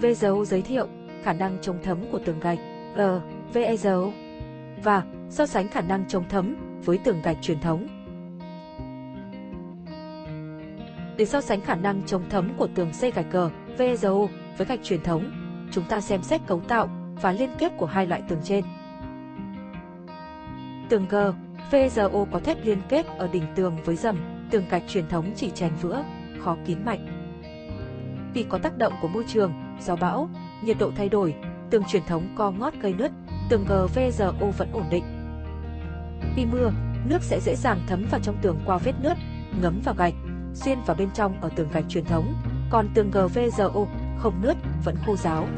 VSO giới thiệu khả năng chống thấm của tường gạch G, VSO e, và so sánh khả năng chống thấm với tường gạch truyền thống. Để so sánh khả năng chống thấm của tường xây gạch G, VSO e, với gạch truyền thống, chúng ta xem xét cấu tạo và liên kết của hai loại tường trên. Tường G, VGO e, có thép liên kết ở đỉnh tường với dầm, tường gạch truyền thống chỉ chèn vữa, khó kín mạnh. Vì có tác động của môi trường, gió bão, nhiệt độ thay đổi, tường truyền thống co ngót gây nứt, tường GVRO vẫn ổn định. Khi mưa, nước sẽ dễ dàng thấm vào trong tường qua vết nứt, ngấm vào gạch, xuyên vào bên trong ở tường gạch truyền thống, còn tường GVRO không nứt, vẫn khô ráo.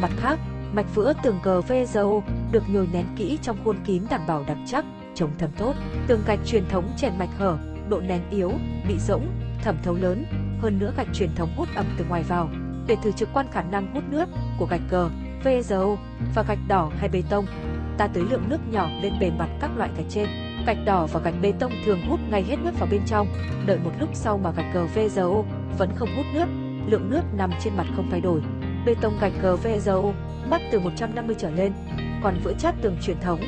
Mặt khác, mạch vữa tường GVRO được nhồi nén kỹ trong khuôn kín đảm bảo đặc chắc, chống thấm tốt. Tường gạch truyền thống chèn mạch hở, độ nén yếu, bị rỗng, thẩm thấu lớn, hơn nữa gạch truyền thống hút ẩm từ ngoài vào. Để thử trực quan khả năng hút nước của gạch cờ, vzo và gạch đỏ hay bê tông, ta tưới lượng nước nhỏ lên bề mặt các loại gạch trên. Gạch đỏ và gạch bê tông thường hút ngay hết nước vào bên trong, đợi một lúc sau mà gạch cờ vzo vẫn không hút nước, lượng nước nằm trên mặt không thay đổi. Bê tông gạch cờ vzo mắc từ 150 trở lên, còn vữa chát tường truyền thống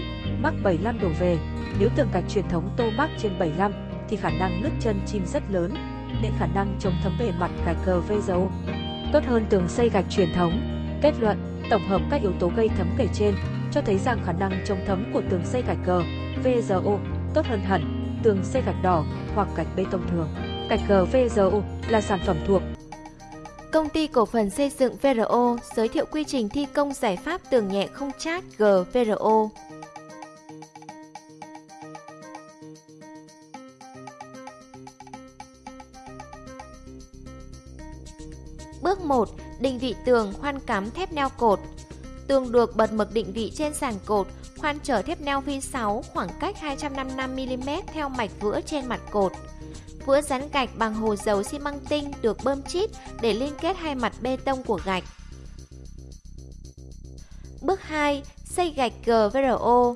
mắc 75 đổ về. Nếu tường gạch truyền thống tô mắc trên 75 thì khả năng nứt chân chim rất lớn, nên khả năng chống thấm bề mặt gạch GVSO tốt hơn tường xây gạch truyền thống. Kết luận, tổng hợp các yếu tố gây thấm kể trên cho thấy rằng khả năng chống thấm của tường xây gạch cờ VZO tốt hơn hẳn tường xây gạch đỏ hoặc gạch bê tông thường. Gạch cờ VZO là sản phẩm thuộc Công ty cổ phần xây dựng VRO giới thiệu quy trình thi công giải pháp tường nhẹ không chát gvro Bước 1. Định vị tường khoan cắm thép neo cột. Tường được bật mực định vị trên sàn cột, khoan trở thép neo V6 khoảng cách 255mm theo mạch vữa trên mặt cột. Vữa dán gạch bằng hồ dầu xi măng tinh được bơm chít để liên kết hai mặt bê tông của gạch. Bước 2. Xây gạch GVRO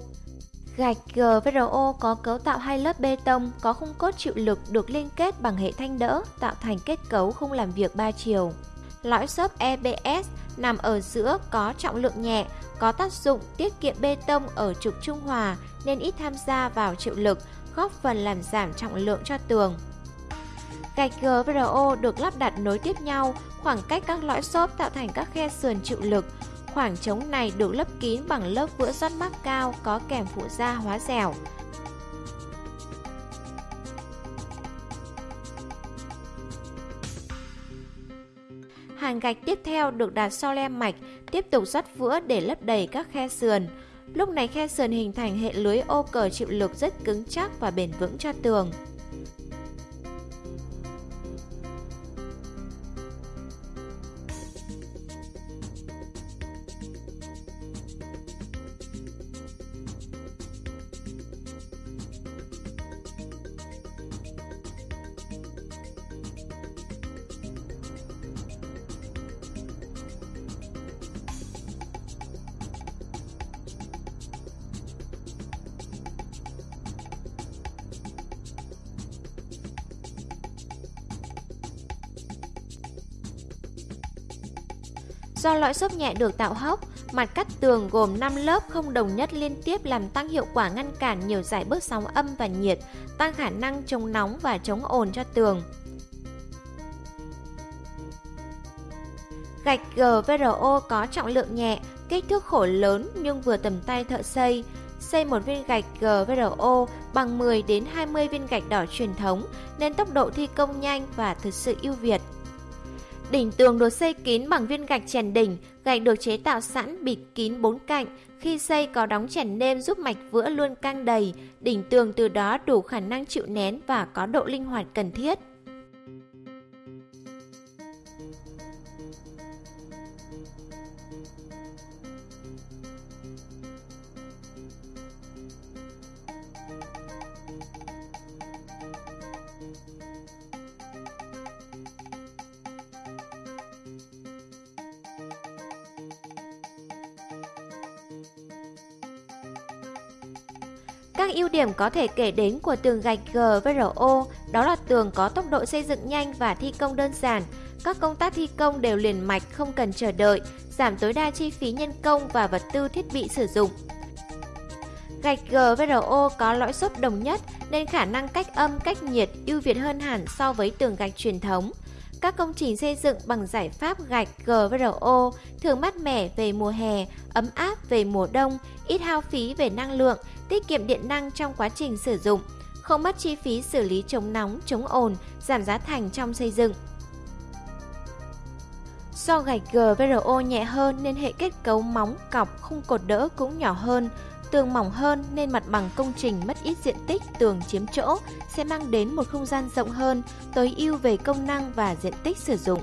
Gạch GVRO có cấu tạo hai lớp bê tông có khung cốt chịu lực được liên kết bằng hệ thanh đỡ tạo thành kết cấu không làm việc 3 chiều. Lõi xốp EBS nằm ở giữa có trọng lượng nhẹ, có tác dụng tiết kiệm bê tông ở trục trung hòa nên ít tham gia vào chịu lực, góp phần làm giảm trọng lượng cho tường. Gạch GVRO được lắp đặt nối tiếp nhau, khoảng cách các lõi xốp tạo thành các khe sườn chịu lực. Khoảng trống này được lấp kín bằng lớp vữa rót mắc cao có kèm phụ gia hóa dẻo. Hàng gạch tiếp theo được đặt sau le mạch, tiếp tục rót vữa để lấp đầy các khe sườn. Lúc này khe sườn hình thành hệ lưới ô cờ chịu lực rất cứng chắc và bền vững cho tường. Do lõi xốp nhẹ được tạo hốc, mặt cắt tường gồm 5 lớp không đồng nhất liên tiếp làm tăng hiệu quả ngăn cản nhiều giải bước sóng âm và nhiệt, tăng khả năng chống nóng và chống ồn cho tường. Gạch GVRO có trọng lượng nhẹ, kích thước khổ lớn nhưng vừa tầm tay thợ xây. Xây một viên gạch GVRO bằng 10 đến 20 viên gạch đỏ truyền thống nên tốc độ thi công nhanh và thực sự ưu việt. Đỉnh tường được xây kín bằng viên gạch chèn đỉnh, gạch được chế tạo sẵn bịt kín bốn cạnh. Khi xây có đóng chèn nêm giúp mạch vữa luôn căng đầy, đỉnh tường từ đó đủ khả năng chịu nén và có độ linh hoạt cần thiết. Các ưu điểm có thể kể đến của tường gạch GVRO đó là tường có tốc độ xây dựng nhanh và thi công đơn giản. Các công tác thi công đều liền mạch không cần chờ đợi, giảm tối đa chi phí nhân công và vật tư thiết bị sử dụng. Gạch GVRO có lõi xốp đồng nhất nên khả năng cách âm, cách nhiệt ưu việt hơn hẳn so với tường gạch truyền thống. Các công trình xây dựng bằng giải pháp gạch GVRO thường mát mẻ về mùa hè, ấm áp về mùa đông, ít hao phí về năng lượng, tiết kiệm điện năng trong quá trình sử dụng, không mất chi phí xử lý chống nóng, chống ồn, giảm giá thành trong xây dựng. Do gạch GVRO nhẹ hơn nên hệ kết cấu móng, cọc, khung cột đỡ cũng nhỏ hơn, tường mỏng hơn nên mặt bằng công trình mất ít diện tích tường chiếm chỗ sẽ mang đến một không gian rộng hơn, tối ưu về công năng và diện tích sử dụng.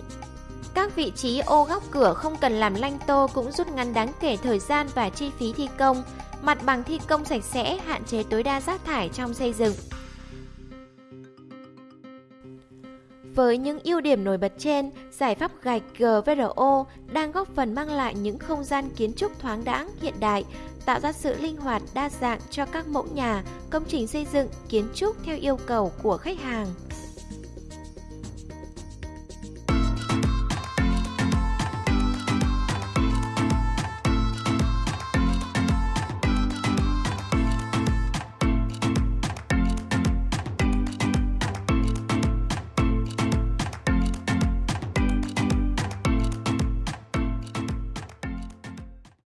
Các vị trí ô góc cửa không cần làm lanh tô cũng rút ngắn đáng kể thời gian và chi phí thi công, mặt bằng thi công sạch sẽ, hạn chế tối đa rác thải trong xây dựng. Với những ưu điểm nổi bật trên, giải pháp gạch GVRO đang góp phần mang lại những không gian kiến trúc thoáng đãng, hiện đại, tạo ra sự linh hoạt đa dạng cho các mẫu nhà, công trình xây dựng, kiến trúc theo yêu cầu của khách hàng.